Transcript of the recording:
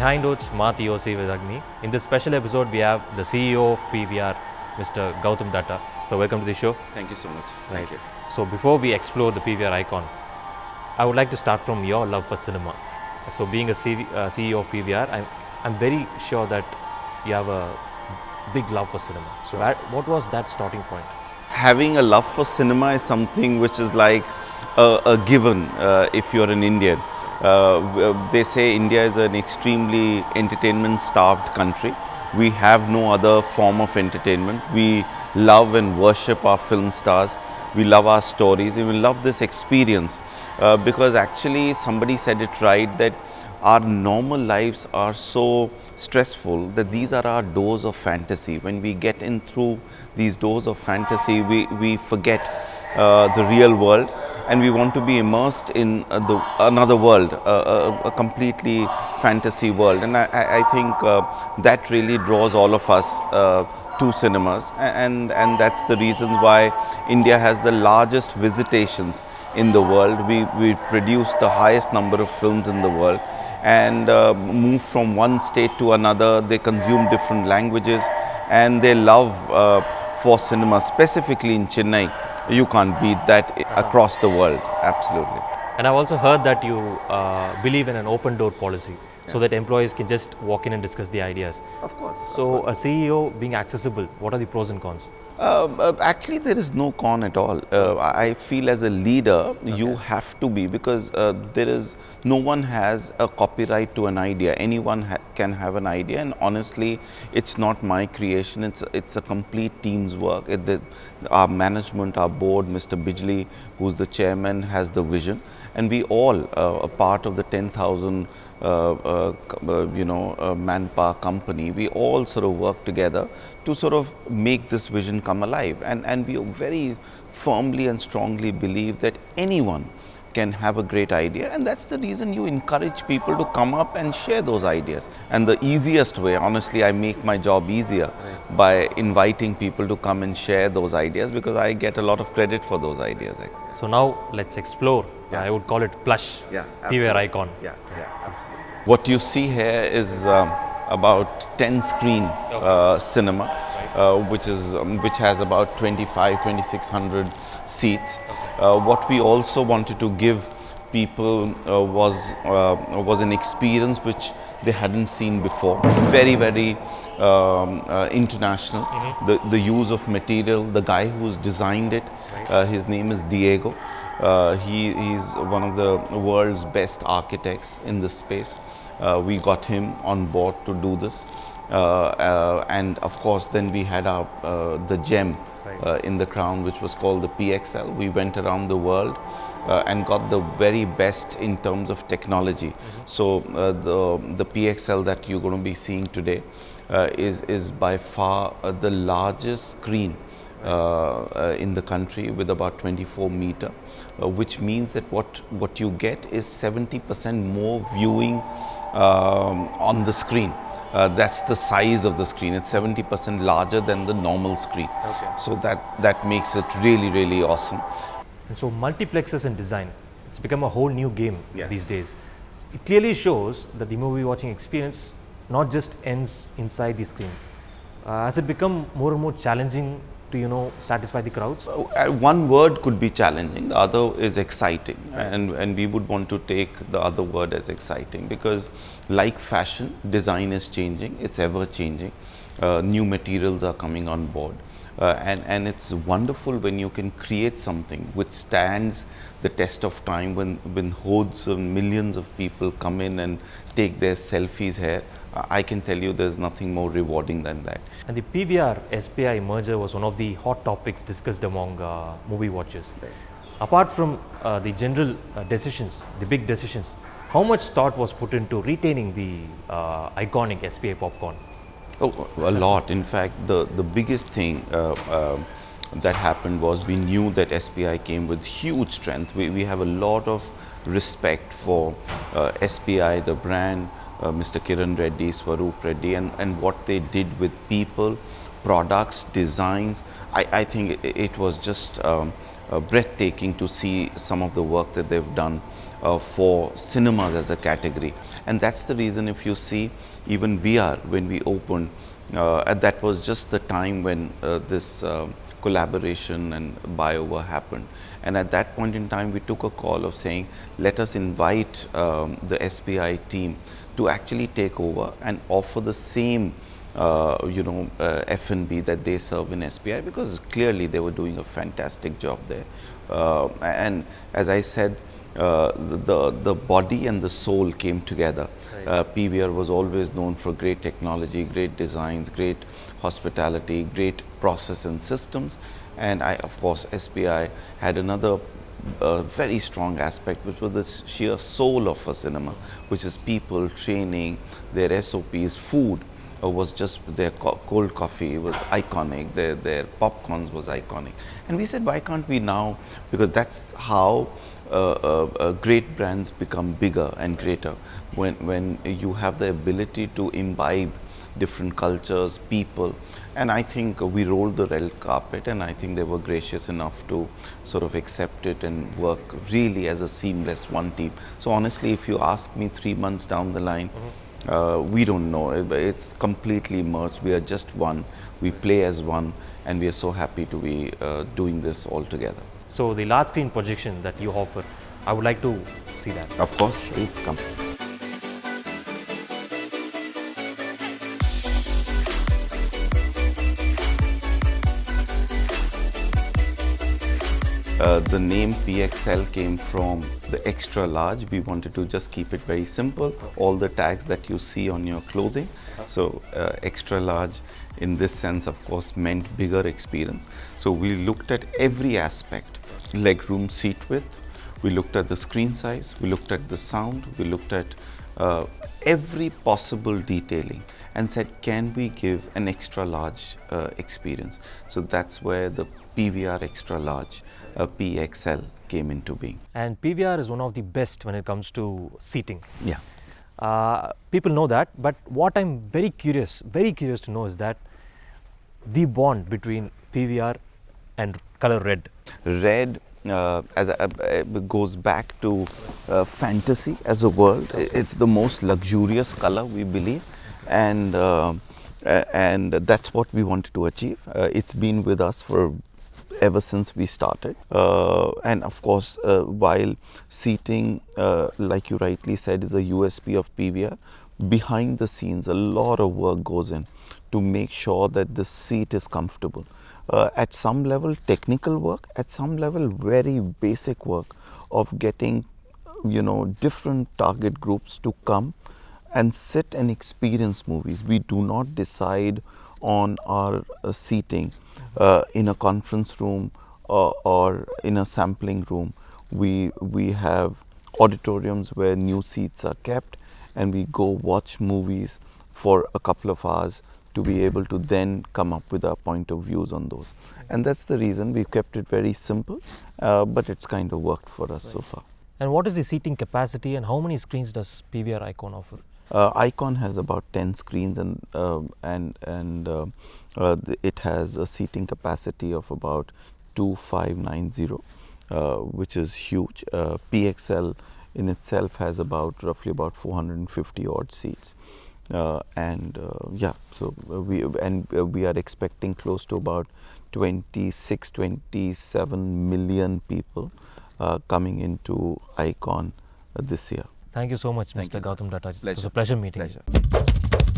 Behind Oats, Mati Yosi with Agni. In this special episode, we have the CEO of PVR, Mr. Gautam Datta. So, welcome to the show. Thank you so much. Right. Thank you. So, before we explore the PVR icon, I would like to start from your love for cinema. So, being a CV, uh, CEO of PVR, I'm, I'm very sure that you have a big love for cinema. So, that, what was that starting point? Having a love for cinema is something which is like a, a given uh, if you're an Indian. Uh, they say India is an extremely entertainment starved country. We have no other form of entertainment. We love and worship our film stars. We love our stories. We love this experience uh, because actually somebody said it right that our normal lives are so stressful that these are our doors of fantasy. When we get in through these doors of fantasy, we, we forget uh, the real world and we want to be immersed in uh, the another world, uh, a, a completely fantasy world. And I, I I think uh, that really draws all of us uh, to cinemas, and and that's the reason why India has the largest visitations in the world. We we produce the highest number of films in the world, and uh, move from one state to another. They consume different languages, and they love uh, for cinema, specifically in Chennai. You can't beat that across the world. Absolutely. And I've also heard that you uh, believe in an open door policy so that employees can just walk in and discuss the ideas. Of course. So, a CEO being accessible, what are the pros and cons? Um, uh, actually, there is no con at all. Uh, I feel as a leader, okay. you have to be because uh, there is no one has a copyright to an idea. Anyone ha can have an idea, and honestly, it's not my creation. It's it's a complete team's work. It, the, our management, our board, Mr. Bijli, who's the chairman, has the vision, and we all uh, are part of the 10,000 you know, uh, manpower company, we all sort of work together to sort of make this vision come alive. And, and we very firmly and strongly believe that anyone can have a great idea. And that's the reason you encourage people to come up and share those ideas. And the easiest way honestly i make my job easier by inviting people to come and share those ideas because i get a lot of credit for those ideas So, now let's explore. Yeah. I would call it plush. Yeah, PVR icon. Yeah, yeah, absolutely. What you see here is um, about 10 screen uh, cinema, uh, which is um, which has about 25, 2600 seats. Uh, what we also wanted to give people uh, was uh, was an experience which they hadn't seen before. Very, very um, uh, international. The the use of material, the guy who's designed it, uh, his name is Diego. Uh, he he's one of the world's best architects in this space. Uh, we got him on board to do this, uh, uh, and of course, then we had our uh, the gem uh, in the crown, which was called the PXL. We went around the world uh, and got the very best in terms of technology. So uh, the the PXL that you're going to be seeing today is is by far uh, the largest screen uh, uh, in the country with about 24 meter, uh, which means that what what you get is 70% more viewing um, on the screen. Uh, that's the size of the screen. It's 70% larger than the normal screen. Okay. So that that makes it really really awesome. And so, multiplexes and design, it's become a whole new game Yeah. these days. It clearly shows that the movie watching experience not just ends inside the screen. Uh, has it become more and more challenging to, you know, satisfy the crowds? Uh, one word could be challenging, the other is exciting, and, and we would want to take the other word as exciting because, like fashion, design is changing, it's ever changing. Uh, new materials are coming on board, uh, and, and it's wonderful when you can create something which stands the test of time when, when hordes of millions of people come in and take their selfies here. I can tell you there's nothing more rewarding than that. And the PVR SPI merger was one of the hot topics discussed among uh, movie watchers. Apart from uh, the general uh, decisions, the big decisions, how much thought was put into retaining the uh, iconic SPI popcorn? Oh, a lot. In fact, the, the biggest thing uh, um that happened was we knew that SPI came with huge strength. We, we have a lot of respect for uh, SPI, the brand, Mr. Kiran Reddy, Swaroop Reddy, and, and what they did with people, products, designs. I, I think it, it was just um, uh, breathtaking to see some of the work that they've done uh, for cinemas as a category. And that's the reason if you see even VR when we opened, uh, and that was just the time when uh, this uh, collaboration and buyout happened. And at that point in time, we took a call of saying, let us invite um, the SPI team to actually take over and offer the same uh, you know, uh, F&B that they serve in SPI because clearly they were doing a fantastic job there. Uh, and as I said, uh, the, the body and the soul came together. Right. Uh, PVR was always known for great technology, great designs, great hospitality, great process and systems. And I, of course, SPI had another uh, very strong aspect, which was the sheer soul of a cinema, which is people, training, their SOPs, food uh, was just their co cold coffee was iconic, their, their popcorns was iconic. And we said, why can't we now, because that's how uh, uh, uh, great brands become bigger and greater. When, when you have the ability to imbibe different cultures, people. And I think we rolled the red carpet and I think they were gracious enough to sort of accept it and work really as a seamless one team. So honestly, if you ask me three months down the line, mm -hmm uh, we don't know. It's completely merged. We are just one. We play as one, and we are so happy to be uh, doing this all together. So the large screen projection that you offer, I would like to see that. Of course, please come. Uh, the name PXL came from the extra large. We wanted to just keep it very simple. All the tags that you see on your clothing. So uh, extra large in this sense, of course, meant bigger experience. So we looked at every aspect, legroom seat width. We looked at the screen size. We looked at the sound. We looked at uh, every possible detailing and said, can we give an extra large uh, experience? So that's where the PVR extra large, uh, PXL came into being. And PVR is one of the best when it comes to seating. Yeah. Uh, people know that, but what I'm very curious, very curious to know is that the bond between PVR and color red. Red uh, as a, goes back to uh, fantasy as a world. It's the most luxurious color we believe, and uh, and that's what we wanted to achieve. Uh, it's been with us for ever since we started. Uh, and of course, while seating, like you rightly said, is a USP of PVR, behind the scenes, a lot of work goes in to make sure that the seat is comfortable. Uh, at some level, technical work, at some level, very basic work of getting, you know, different target groups to come and sit and experience movies. We do not decide on our uh, seating uh, in a conference room or, or, in a sampling room. We, we have auditoriums where new seats are kept and we go watch movies for a couple of hours to be able to then come up with our point of views on those. And that's the reason we've kept it very simple, uh, but it's kind of worked for us right. so far. And what is the seating capacity and how many screens does PVR Icon offer? Uh, Icon has about 10 screens and uh, and and uh, uh it has a seating capacity of about 2590 uh, which is huge. Uh, PXL in itself has about roughly about 450 odd seats. Uh, and uh, yeah, so uh, we and we are expecting close to about 26, 27 million people coming into Icon this year. Thank you so much, Thank Mr. You. Gautam Datta. It was a pleasure meeting pleasure. you.